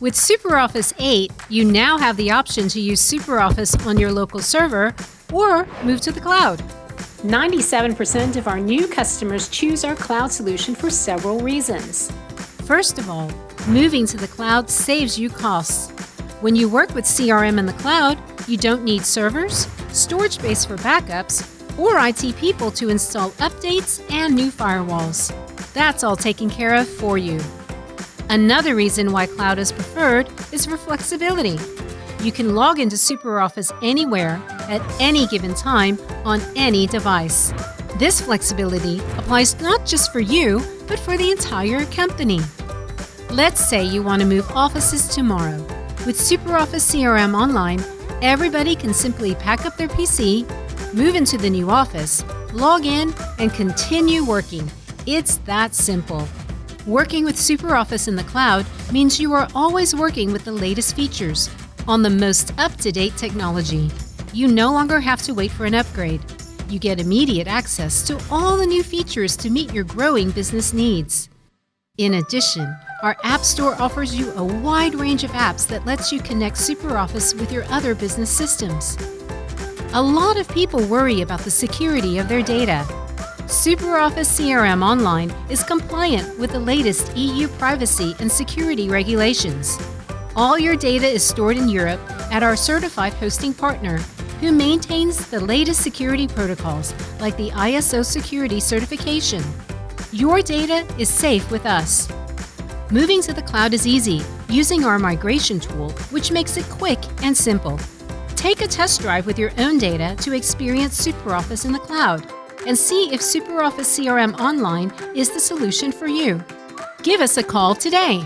With SuperOffice 8, you now have the option to use SuperOffice on your local server or move to the cloud. 97% of our new customers choose our cloud solution for several reasons. First of all, moving to the cloud saves you costs. When you work with CRM in the cloud, you don't need servers, storage space for backups, or IT people to install updates and new firewalls. That's all taken care of for you. Another reason why cloud is preferred is for flexibility. You can log into SuperOffice anywhere, at any given time, on any device. This flexibility applies not just for you, but for the entire company. Let's say you want to move offices tomorrow. With SuperOffice CRM Online, everybody can simply pack up their PC, move into the new office, log in, and continue working. It's that simple. Working with SuperOffice in the cloud means you are always working with the latest features on the most up-to-date technology. You no longer have to wait for an upgrade. You get immediate access to all the new features to meet your growing business needs. In addition, our App Store offers you a wide range of apps that lets you connect SuperOffice with your other business systems. A lot of people worry about the security of their data SuperOffice CRM Online is compliant with the latest EU privacy and security regulations. All your data is stored in Europe at our certified hosting partner, who maintains the latest security protocols like the ISO security certification. Your data is safe with us. Moving to the cloud is easy using our migration tool, which makes it quick and simple. Take a test drive with your own data to experience SuperOffice in the cloud and see if SuperOffice CRM Online is the solution for you. Give us a call today.